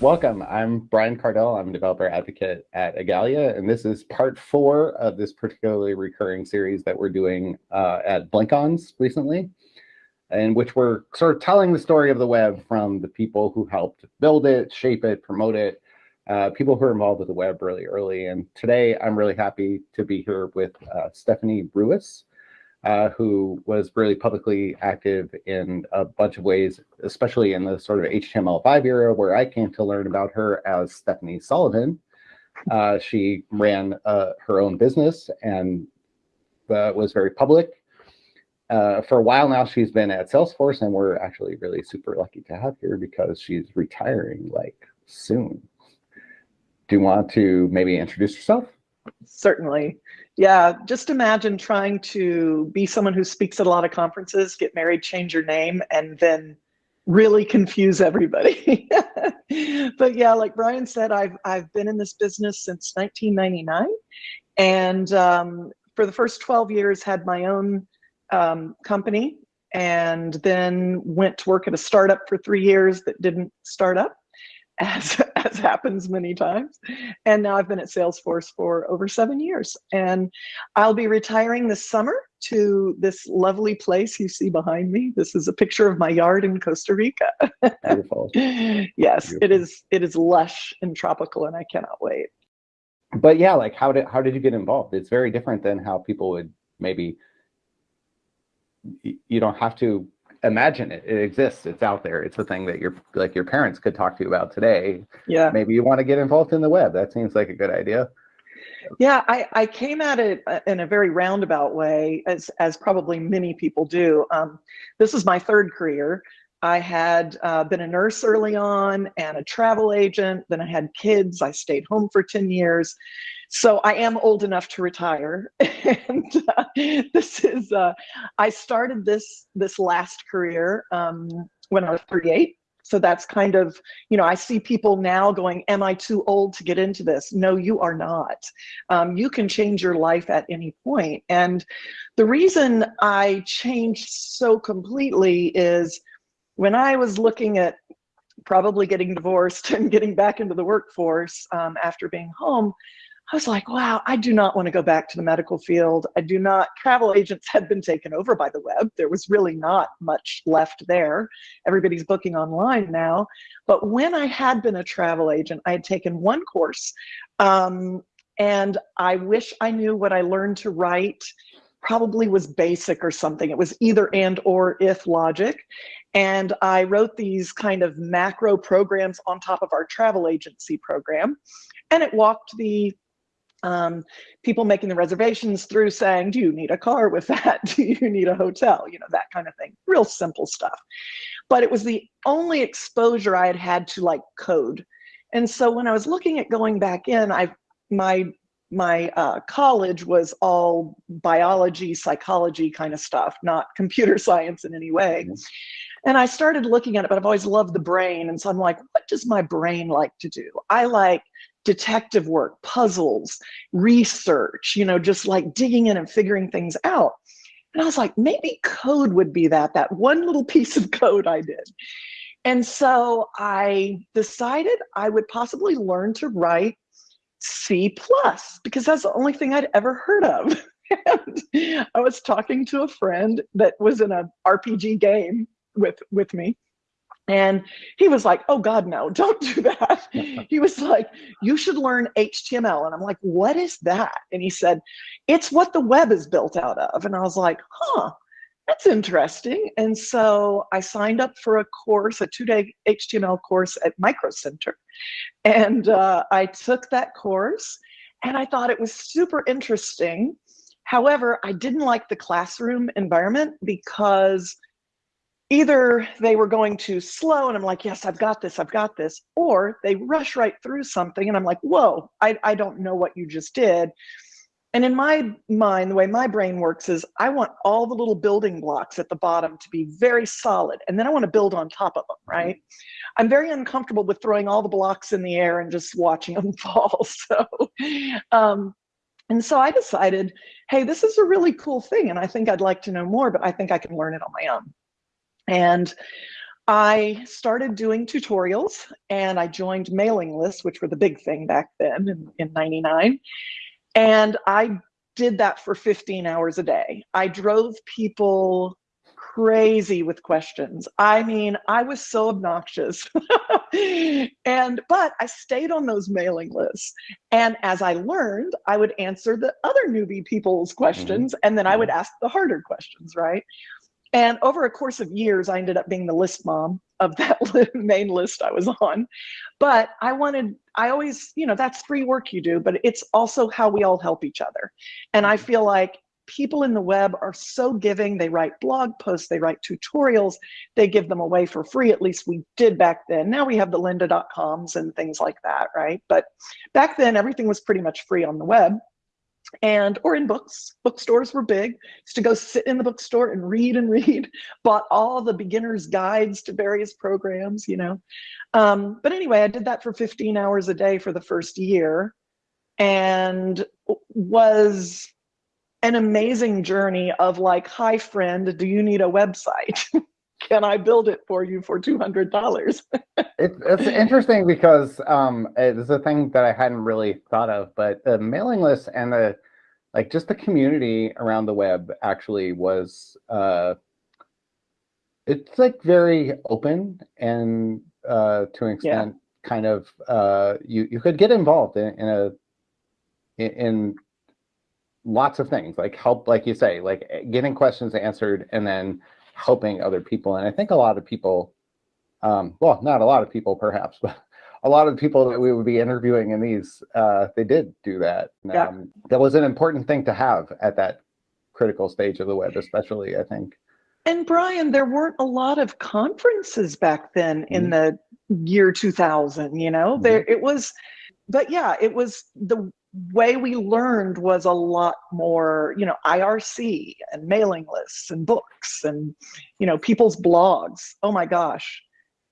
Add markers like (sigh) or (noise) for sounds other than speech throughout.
Welcome. I'm Brian Kardell. I'm a developer advocate at Igalia, and this is part four of this particularly recurring series that we're doing uh, at BlinkOns recently, in which we're sort of telling the story of the web from the people who helped build it, shape it, promote it, uh, people who are involved with the web really early. And today I'm really happy to be here with uh, Stephanie Rewis, uh, who was really publicly active in a bunch of ways, especially in the sort of HTML5 era, where I came to learn about her as Stephanie Sullivan. Uh, she ran uh, her own business and uh, was very public. Uh, for a while now, she's been at Salesforce, and we're actually really super lucky to have her because she's retiring like soon. Do you want to maybe introduce yourself? Certainly. Yeah, just imagine trying to be someone who speaks at a lot of conferences, get married, change your name, and then really confuse everybody. (laughs) but yeah, like Brian said, I've I've been in this business since 1999, and um, for the first 12 years had my own um, company, and then went to work at a startup for three years that didn't start up (laughs) as, as happens many times. And now I've been at Salesforce for over seven years. And I'll be retiring this summer to this lovely place you see behind me. This is a picture of my yard in Costa Rica. (laughs) Beautiful. yes, Beautiful. it is it is lush and tropical and I cannot wait. But yeah, like how did how did you get involved? It's very different than how people would maybe you don't have to imagine it. It exists. It's out there. It's a thing that your like your parents could talk to you about today. Yeah. Maybe you want to get involved in the web. That seems like a good idea. Yeah, I, I came at it uh, in a very roundabout way, as as probably many people do. Um, this is my third career. I had uh, been a nurse early on and a travel agent. Then I had kids. I stayed home for 10 years. So I am old enough to retire. (laughs) and uh, this is, uh, I started this, this last career um, when I was 38. So that's kind of, you know, I see people now going, am I too old to get into this? No, you are not. Um, you can change your life at any point. And the reason I changed so completely is when I was looking at probably getting divorced (laughs) and getting back into the workforce um, after being home, I was like, wow, I do not want to go back to the medical field. I do not, travel agents had been taken over by the web. There was really not much left there. Everybody's booking online now. But when I had been a travel agent, I had taken one course um, and I wish I knew what I learned to write probably was basic or something. It was either and or if logic. And I wrote these kind of macro programs on top of our travel agency program. And it walked the um, people making the reservations through saying, do you need a car with that? (laughs) Do you need a hotel? You know, that kind of thing. Real simple stuff. But it was the only exposure I had had to like code. And so when I was looking at going back in, I my my uh, college was all biology, psychology kind of stuff, not (laughs) computer science in any way. Mm-hmm. And I started looking at it, but I've always loved the brain. And so I'm like, what does my brain like to do? I like detective work, puzzles, research, you know, just like digging in and figuring things out. And I was like, maybe code would be that, that one little (laughs) piece of code I did. And so I decided I would possibly learn to write C plus because that's the only thing I'd ever heard of. (laughs) and I was talking to a friend that was in a RPG game with with me and he was like, oh God, no, (laughs) don't do that. (laughs) he was like, you should learn HTML. And I'm like, what is that? And he said, it's what the web is built out of. And I was like, huh, that's interesting. And so I signed up for a course, a two-day HTML course at Micro Center. And uh, I took that course and I thought it was super interesting. However, I didn't like the classroom environment because either they were going too slow and I'm like, yes, I've got this, I've got this, or they rush right through something and I'm like, whoa, I, I don't know what you just did. And in my mind, the way my brain works is I want all the little building blocks at the bottom to be very solid. And then I want to build on top of them, right? I'm very uncomfortable with throwing all the blocks in the air and just watching them (laughs) fall. So, um, and so I decided, hey, this is a really cool thing. And I think I'd like to know more, but I think I can learn it on my own. And I started doing tutorials and I joined mailing lists, which were the big thing back then in, in 99. And I did that for 15 hours a day. I drove people crazy with questions. I mean, I was so obnoxious. (laughs) and but I stayed on those mailing lists. And as I learned, I would answer the other newbie people's questions mm-hmm. and then I would ask the harder questions, right? And over a course of years, I ended up being the list mom of that (laughs) main list I was on. But I wanted, I always, you know, that's free work you do, but it's also how we all help each other. And I mm-hmm. feel like people in the web are so giving. They write blog posts, they write tutorials, they give them away for free. At least we did back then. Now we have the lynda.coms and things like that, right? But back then, everything was pretty much free on the web and or in books. Bookstores were big. To go sit in the bookstore and read and (laughs) read. Bought all the beginners guides to various programs you know. Um, but anyway i did that for 15 hours a day for the first year and was an amazing journey of like hi friend do you need a website (laughs) can I build it for you for two hundred dollars? (laughs) it, it's interesting because um, it's a thing that I hadn't really thought of, but the mailing list and the like, just the community around the web actually was uh, it's like very open and uh, to an extent, yeah. kind of uh, you you could get involved in, in a in, in lots of things like help like you say like getting questions answered and then helping other people. And I think a lot of people, um, well, not a lot of people perhaps, (laughs) but a lot of people that we would be interviewing in these, uh, they did do that. Yeah. Um, that was an important thing to have at that critical stage of the web, especially, I think. And Brian, there weren't a lot of conferences back then in mm -hmm. the year 2000, you know, mm -hmm. there it was, but yeah, it was the way we learned was a lot more, you know, IRC and mailing lists and books and, you know, people's blogs. Oh my gosh.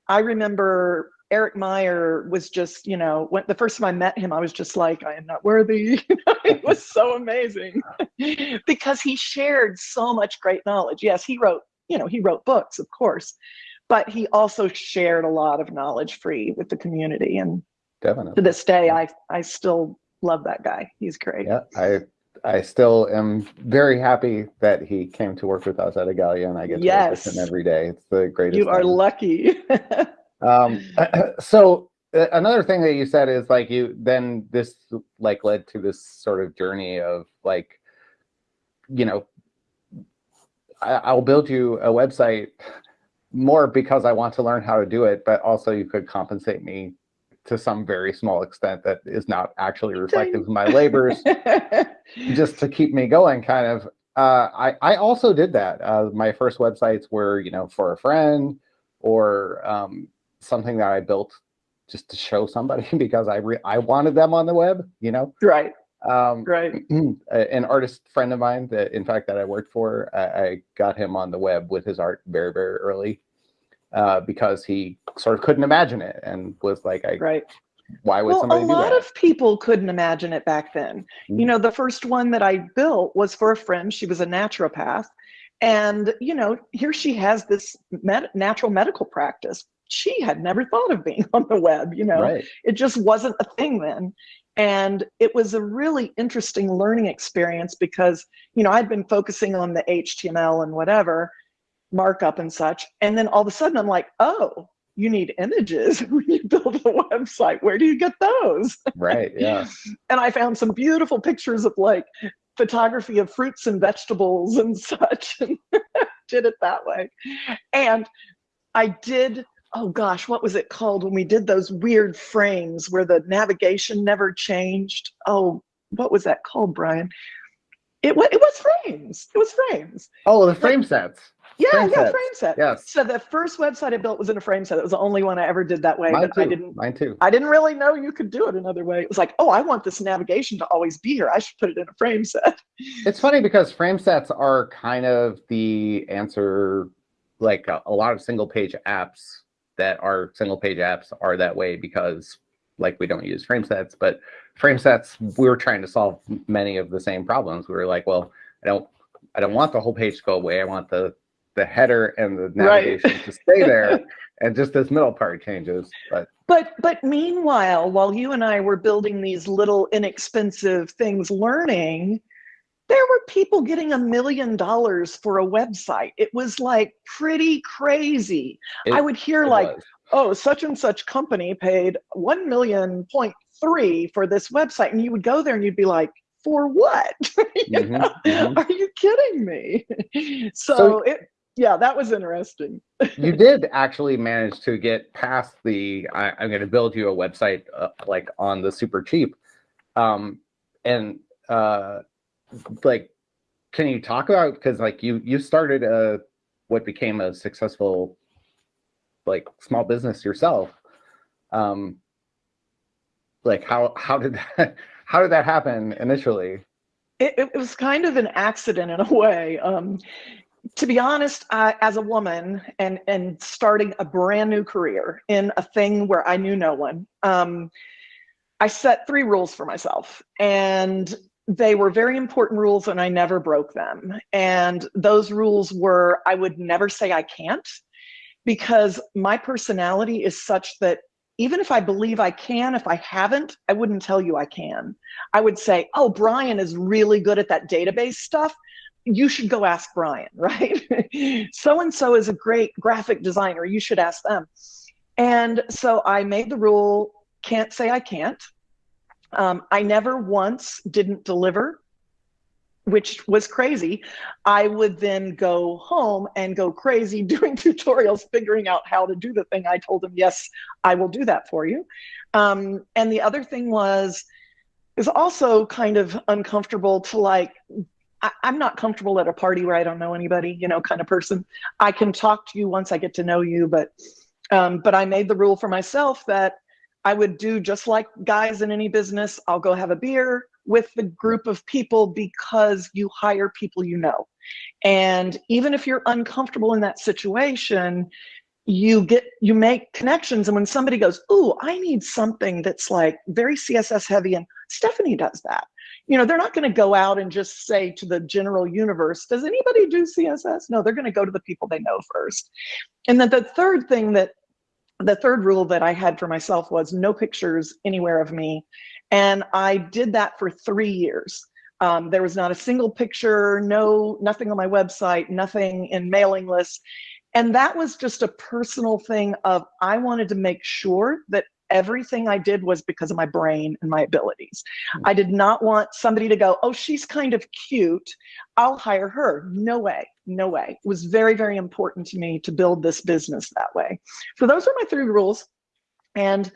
I remember Eric Meyer was just, you know, when the first time I met him, I was just like, I am not worthy. (laughs) it (laughs) was so amazing (laughs) because he shared so much great knowledge. Yes, he wrote, you know, he wrote books, of course, but he also shared a lot of knowledge free with the community. And Definitely. to this day, I, I still love that guy. He's great. Yeah, I I still am very happy that he came to work with us at Igalia, and I get to yes. work with him every day. It's the greatest. You are thing. lucky. (laughs) um, (clears throat) so uh, another thing that you said is like you then this like led to this sort of journey of like, you know, I, I'll build you a website more because I want to learn how to do it, but also you could compensate me to some very small extent that is not actually reflective of my labors, (laughs) just to keep me going, kind of. Uh, I, I also did that. Uh, my first websites were, you know, for a friend or um, something that I built just to show somebody (laughs) because I re I wanted them on the web, you know. Right. Um, right. (clears throat) An artist friend of mine that, in fact, that I worked for, I, I got him on the web with his art very, very early uh, because he sort of couldn't imagine it and was like, I, right. Why would well, somebody a lot of people couldn't imagine it back then. Mm-hmm. You know, the first one that I built was for a friend. She was a naturopath. And, you know, here she has this med- natural medical practice. She had never thought of being (laughs) on the web, you know, right. it just wasn't a thing then. And it was a really interesting learning experience because, you know, I'd been focusing on the HTML and whatever markup and such. And then all of a sudden I'm like, oh, you need images (laughs) when you build a website. Where do you get those? Right, yeah. (laughs) and I found some beautiful pictures of like photography of fruits and vegetables and (laughs) such and did it that way. And I did, oh gosh, what was it called when we did those weird frames where the navigation never changed? Oh, what was that called, Brian? It, it was frames. It was frames. Oh, the frame sets. Yeah, frame yeah, frame set. Yes. So the first website I built was in a frame set. It was the only one I ever did that way. Mine but I too. didn't Mine too. I didn't really know you could do it another way. It was like, oh, I want this navigation to always be here. I should put it in a frame set. It's funny because frame sets are kind of the answer. Like a, a lot of single page apps that are single page apps are that way because like we don't use frame sets, but frame sets we were trying to solve many of the same problems. We were like, well, I don't I don't want the whole page to go away. I want the the header and the Right. navigation to stay there, (laughs) and just this middle part changes. But But but meanwhile, while you and I were building these little inexpensive things learning, there were people getting a million dollars for a website. It was like pretty crazy. it, I would hear like, was. oh, such and such company paid one million point three for this website. And you would go there and you'd be like, for what? (laughs) You Mhm, know? mhm. Are you kidding me? (laughs) so, So- it yeah, that was interesting. you did actually manage to get past the I, i'm going to build you a website uh, like on the super cheap um and uh like can you talk about because like you you started a what became a successful like small business yourself um like how how did that (laughs) how did that happen initially It, it was kind of an accident in a way. Um, to be honest, I, as a woman and and starting a brand new career in a thing where I knew no one, um, I set three rules for myself, and they were very important rules, and I never broke them. And those rules were: I would never say I can't, because my personality is such that even if I believe I can, if I haven't, I wouldn't tell you I can. I would say, oh, Brian is really good at that database stuff. You should go ask Brian, (laughs) right? so and so is a great graphic designer. You should ask them. And so I made the rule can't say I can't. Um, I never once didn't deliver, which was crazy. I would then go home and go crazy (laughs) doing tutorials, figuring out how to do the thing. I told him, yes, I will do that for you. Um, and the other thing was, is also kind of uncomfortable to like I, am not comfortable at a party where I don't know anybody, you know, kind of person. I can talk to you once I get to know you, but um, but I made the rule for myself that I would do just like guys in any business. I'll go have a beer with the group of people because you hire people you know. And even if you're uncomfortable in that situation, you get you make connections and when somebody goes oh i need something that's like very css heavy and stephanie does that you know they're not going to go out and just say to the general universe does anybody do css no they're going to go to the people they know first. And then the third thing that the third rule that i had for myself was no pictures anywhere of me. And i did that for three years. Um, there was not a single picture no nothing on my website nothing in mailing lists. And that was just a personal thing of I wanted to make sure that everything I did was because of my brain and my abilities. Hmm. I did not want somebody to go, oh, she's kind of cute. I'll hire her. No way. No way. It was very, very important to me to build this business that way. So those are my three rules. And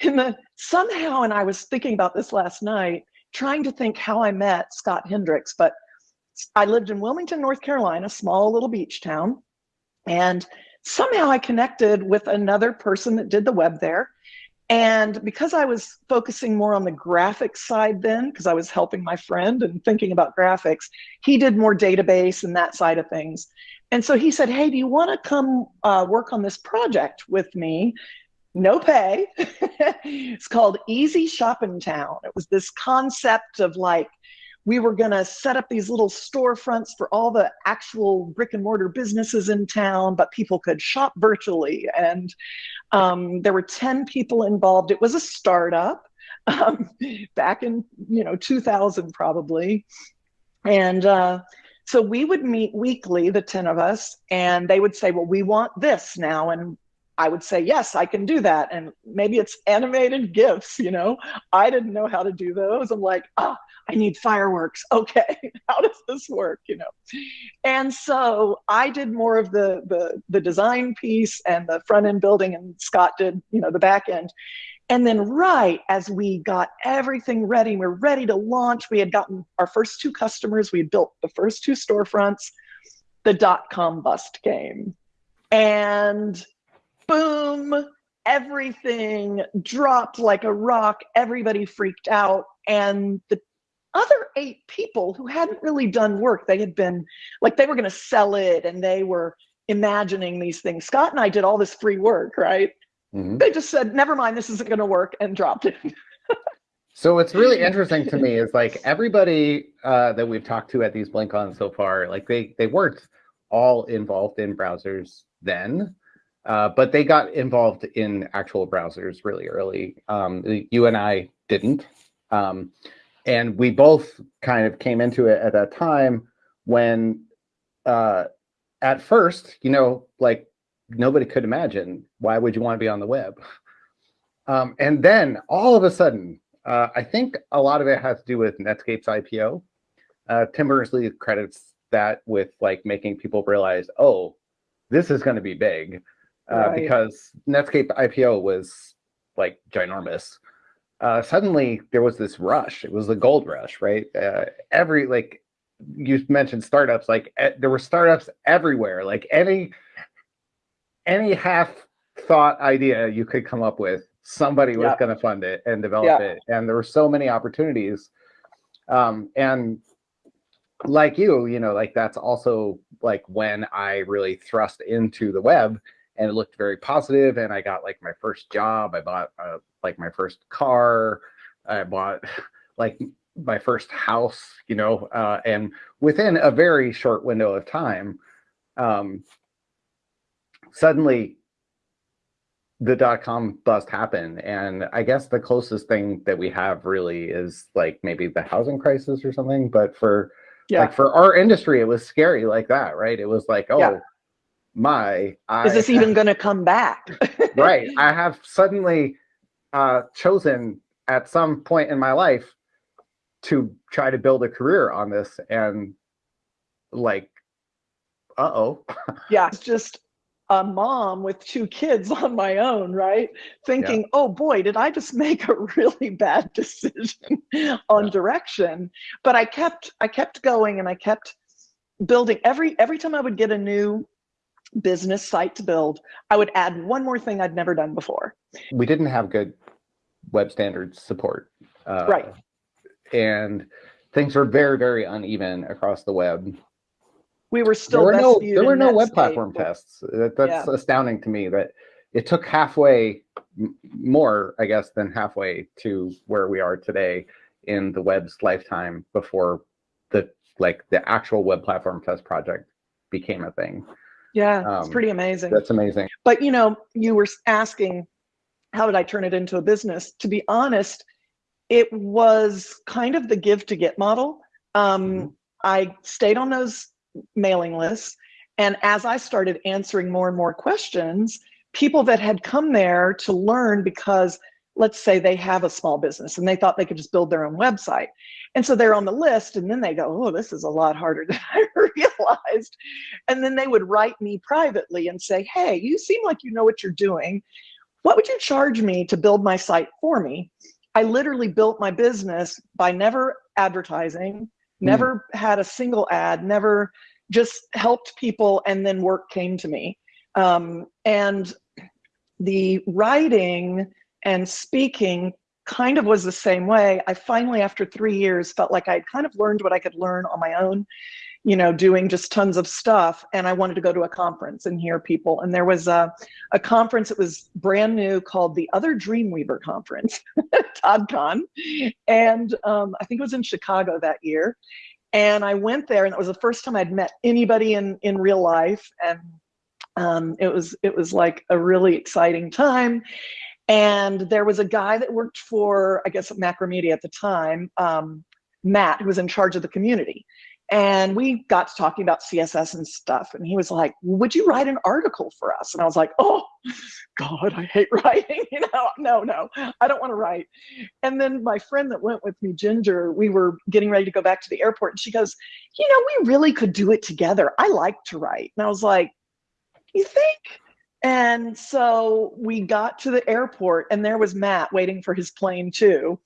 in the somehow, and I was thinking about this last night, trying to think how I met Scott Hendricks, but I lived in Wilmington, North Carolina, small little beach town. And somehow I connected with another person that did the web there. And because I was focusing more on the graphics side then, because I was helping my friend and thinking about graphics, he did more database and that side of things. And so he said, Hey, do you want to come uh, work on this project with me? No pay. (laughs) it's called Easy Shopping Town. It was this concept of like, we were going to set up these little storefronts for all the actual brick and mortar businesses in town, but people could shop virtually. And um, there were 10 people involved. It was a startup (laughs) um, back in, you know, 2000 probably. And uh, so we would meet weekly, the 10 of us, and they would say, well, we want this now. And I would say, yes, I can do that. And maybe it's animated GIFs, you know. I didn't know how to do those. I'm like, ah, I need fireworks. (laughs) Okay, how does this work, you know? And so I did more of the the the design piece and the front end building, and Scott did, you know, the back end. And then right as we got everything ready, we we're ready to launch. We had gotten our first two customers. We had built the first two storefronts. the dot com bust came. And boom, everything dropped like a rock. Everybody freaked out. And the other eight people who hadn't really done work, they had been like, they were going to sell it and they were imagining these things. Scott and I did all this free work, right? Mm-hmm. They just said, never mind, this isn't going to work and dropped it. (laughs) so what's really interesting to me is like everybody uh, that we've talked to at these BlinkOn so far, like they, they weren't all involved in browsers then. Uh, but they got involved in actual browsers really early. Um, you and I didn't. Um, and we both kind of came into it at that time when uh, at first, you know, like nobody could imagine why would you want to be on the web? (laughs) Um, and then all of a sudden, uh, I think a lot of it has to do with Netscape's IPO. Uh, Tim Berners-Lee credits that with like making people realize, oh, this is going to be big, uh, right. because Netscape IPO was like ginormous. Uh, suddenly there was this rush. It was the gold rush, right? Uh, every like you mentioned startups like there were startups everywhere. Like any any half thought idea you could come up with somebody was going to fund it and develop it. And there were so many opportunities. Um, and like you you know like that's also like when i really thrust into the web and it looked very positive and i got like my first job i bought uh, like my first car i bought (laughs) like my first house, you know, uh, and within a very short window of time, um, suddenly the dot com bust happened. And I guess the closest thing that we have really is like maybe the housing crisis or something. But for yeah. like for our industry, it was scary like that, right? It was like, oh yeah. My, I is this even (laughs) going to come back? (laughs) right. I have suddenly uh, chosen at some point in my life to try to build a career on this and like uh-oh (laughs) yeah it's just a mom with two kids on my own right thinking yeah. oh boy did i just make a really bad decision on yeah. direction but i kept i kept going and i kept building every every time i would get a new business site to build i would add one more thing i'd never done before we didn't have good web standards support uh, right and things were very, very uneven across the web. We were still there were no there were no web platform tests. That, that's yeah. astounding to me that it took halfway more, I guess, than halfway to where we are today in the web's lifetime before the like the actual web platform test project became a thing. Yeah, um, it's pretty amazing. That's amazing. But you know, you were asking, how did I turn it into a business? To be honest, it was kind of the give to get model. Um, mm-hmm. I stayed on those mailing lists. And as I started answering more and more questions, people that had come there to learn because let's say they have a small business and they thought they could just build their own website. And so they're on the list and then they go, oh, this is a lot harder than (laughs) I realized. And then they would write me privately and say, hey, you seem like you know what you're doing. What would you charge me to build my site for me? I literally built my business by never advertising, never mm. had a single ad, never just helped people, and then work came to me. Um, and the writing and speaking kind of was the same way. I finally, after three years, felt like I'd kind of learned what I could learn on my own you know, doing just tons of stuff. And I wanted to go to a conference and hear people. And there was a, a conference that was brand new called the Other Dreamweaver Conference, (laughs) TODCon. And um, I think it was in Chicago that year. And I went there, and it was the first time I'd met anybody in, in real life. And um, it was it was like a really exciting time. And there was a guy that worked for, I guess, Macromedia at the time, um, Matt, who was in charge of the community. And we got to talking about CSS and stuff. And he was like, Would you write an article for us? And I was like, Oh, God, I hate (laughs) writing. You know, no, no, I don't want to write. And then my friend that went with me, Ginger, we were getting ready to go back to the airport. And she goes, You know, we really could do it together. I like to write. And I was like, You think? And so we got to the airport, and there was Matt waiting for his plane, too.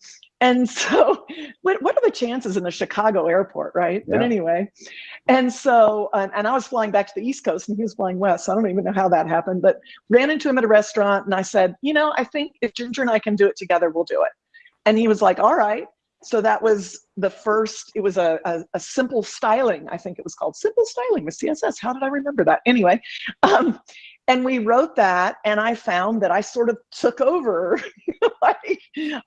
And (laughs) so, what, what are the chances in the Chicago airport, right? Yeah. But anyway, and so, um, and I was flying back to the East Coast and he was flying west. So I don't even know how that happened, but ran into him at a restaurant and I said, you know, I think if Ginger and I can do it together, we'll do it. And he was like, all right. So that was the first, it was a, a, a simple styling. I think it was called simple styling with CSS. How did I remember that? Anyway, um, and we wrote that and i found that i sort of took over. (laughs) Like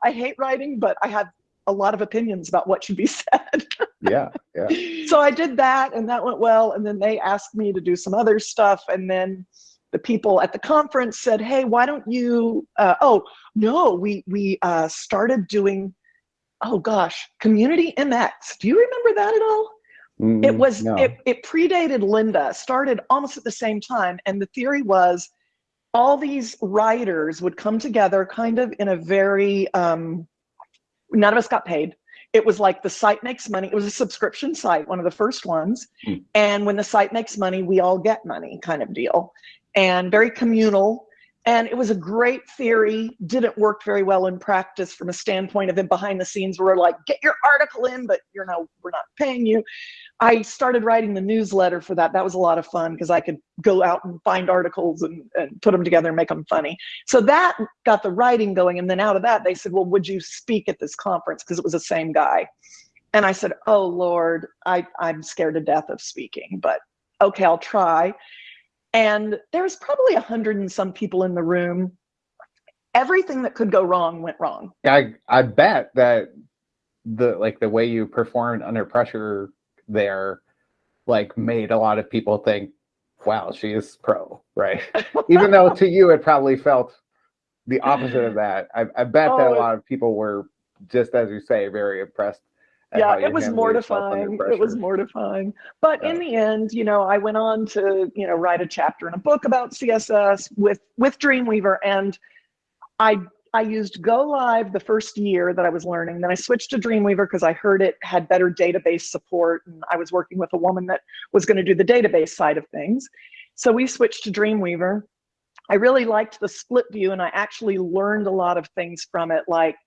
i hate writing but i have a lot of opinions about what should be (laughs) said. Yeah yeah. So i did that and that went well and then they asked me to do some other stuff and then the people at the conference said hey why don't you uh, oh no we we uh, started doing oh gosh community mx do you remember that at all Mm, it was no. it, it predated Lynda, started almost at the same time, and the theory was all these writers would come together kind of in a very um, none of us got paid. It was like the site makes money. It was a subscription site, one of the first ones. Mm. And when the site makes money, we all get money kind of deal. And very communal. And it was a great theory, didn't work very well in practice from a standpoint of it behind the scenes where we're like, get your article in, but you're know, we're not paying you. I started writing the newsletter for that. That was a lot of fun because I could go out and find articles and, and put them together and make them funny. So that got the writing going. And then out of that, they said, well, would you speak at this conference? Because it was the same guy. And I said, oh, Lord, I, I'm scared to death of speaking, but okay, I'll try. And there was probably a hundred and some people in the room. Everything that could go wrong went wrong. I, I bet that the like the way you performed under pressure there like made a lot of people think, wow, she is pro, right? (laughs) Even though to you it probably felt the opposite of that. I, I bet oh, that a oh, lot of people were just as you say, very impressed. Yeah, it was mortifying. It was mortifying. But yeah. in the end, you know, I went on to, you know, write a chapter in a book about CSS with with Dreamweaver and I I used GoLive the first year that I was learning. Then I switched to Dreamweaver because I heard it had better database support. And I was working with a woman that was going to do the database side of things. So we switched to Dreamweaver. I really liked the split view and I actually learned a lot of things from it, like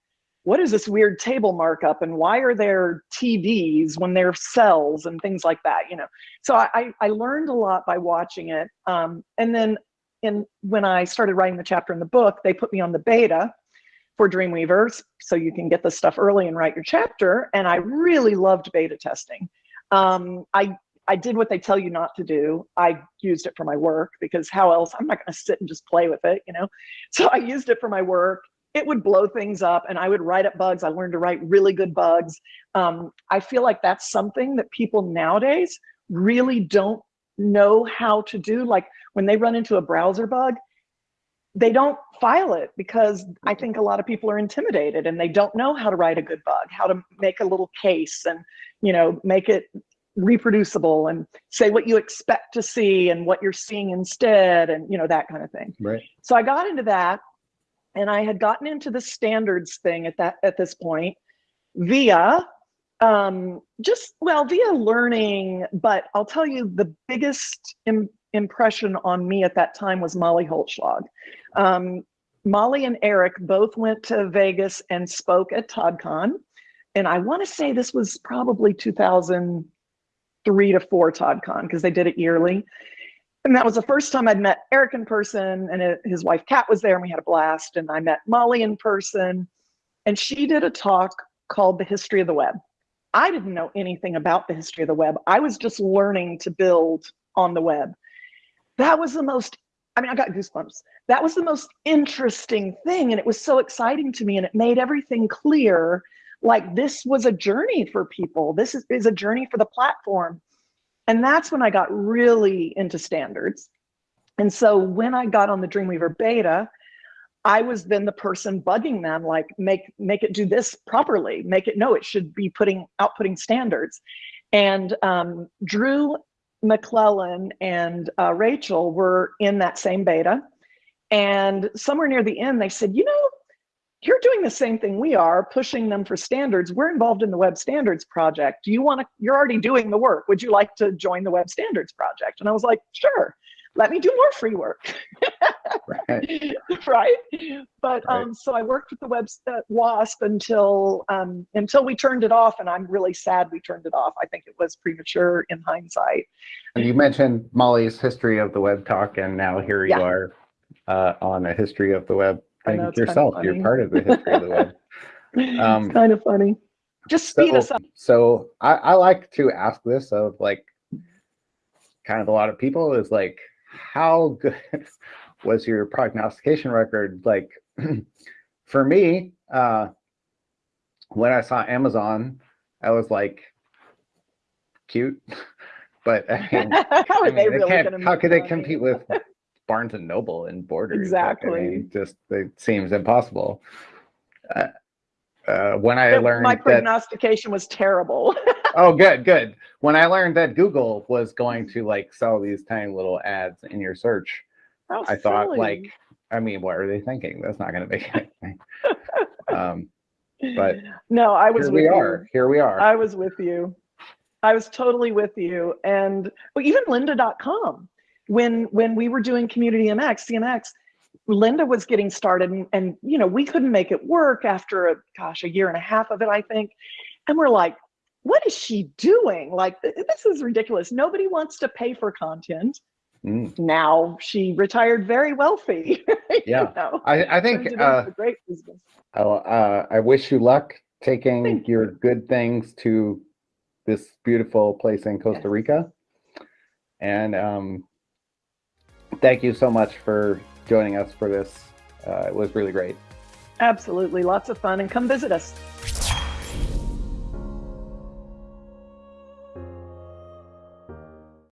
what is this weird table markup and why are there TDs when there are cells and things like that, you know? So I, I learned a lot by watching it. Um, and then in, when I started writing the chapter in the book, they put me on the beta for Dreamweavers, so you can get the stuff early and write your chapter. And I really loved beta testing. Um, I, I did what they tell you not to do. I used it for my work because how else? I'm not going to sit and just play with it, you know? (laughs) So I used it for my work. It would blow things up and I would write up bugs. I learned to write really good bugs. Um, I feel like that's something that people nowadays really don't know how to do. Like when they run into a browser bug, they don't file it because I think a lot of people are intimidated and they don't know how to write a good bug, how to make a little case and, you know, make it reproducible and say what you expect to see and what you're seeing instead and, you know, that kind of thing. Right. So I got into that and I had gotten into the standards thing at that, at this point via um, just, well, via learning, but I'll tell you the biggest impression on me at that time was Molly Holzschlag. Um, Molly and Eric both went to Vegas and spoke at TODCon. And I want to say this was probably 2003 to 4 TODCon because they did it yearly. And that was the first time I'd met Eric in person and it, his wife Kat was there and we had a blast. And I met Molly in person and she did a talk called The History of the Web. I didn't know anything about the history of the web. I was just learning to build on the web that was the most I mean, I got goosebumps. That was the most interesting thing. And it was so exciting to me. And it made everything clear like this was a journey for people. This is, is a journey for the platform. And that's when I got really into standards. And so when I got on the Dreamweaver beta, I was then the person bugging them, like make make it do this properly, make it no, it should be putting outputting standards. And um, Drew McLellan and uh, Rachel were in that same beta. And somewhere near the end, they said, you know, you're doing the same thing we are, pushing them for standards. We're involved in the Web Standards Project. Do you want to, you're already doing the work. Would you like to join the Web Standards Project? And I was like, sure, let me do more free work. Right. (laughs) right? But Right. um, so I worked with the web uh, WASP until um, until we turned it off, and I'm really sad we turned it off. I think it was premature in hindsight. And you mentioned Molly's history of the web talk, and now here you Yeah. are uh, on a history of the web thing know, it's kinda yourself. You're part of the history of the web. (laughs) Um, it's kind of funny. Just speed So, us up. so I, I like to ask this of like kind of a lot of people is like, how good (laughs) was your prognostication record? Like (clears throat) for me, uh, when I saw Amazon, I was like, cute, (laughs) but I mean, (laughs) how I they mean, really can't- going to? how could they compete with Barnes and Noble and Borders? Like, I Exactly. mean, just it seems impossible. Uh, uh, when I learned my that, prognostication was terrible. Oh, good, good. When I learned that Google was going to like sell these tiny little ads in your search, How I thought, silly. like, I mean, what are they thinking? That's not going to make anything. um, but no, I was here with we you. are. Here we are. I was with you. I was totally with you. And well, even lynda.com, when when we were doing community MX, CMX, Lynda was getting started and, and you know, we couldn't make it work after a gosh, a year and a half of it, I think. And we're like, what is she doing? Like this is ridiculous. Nobody wants to pay for content. Mm. Now she retired very wealthy. (laughs) you Yeah. know, I, I think uh, great business. Uh, I wish you luck taking Thank your good things to this beautiful place in Costa Yes. Rica. And um, thank you so much for joining us for this. Uh, it was really great. Absolutely. Lots of fun. And come visit us.